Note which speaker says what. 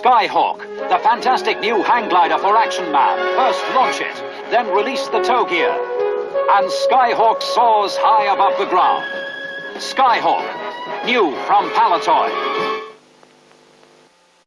Speaker 1: Skyhawk, the fantastic new hang glider for Action Man. First launch it, then release the tow gear. And Skyhawk soars high above the ground. Skyhawk, new from Palitoy.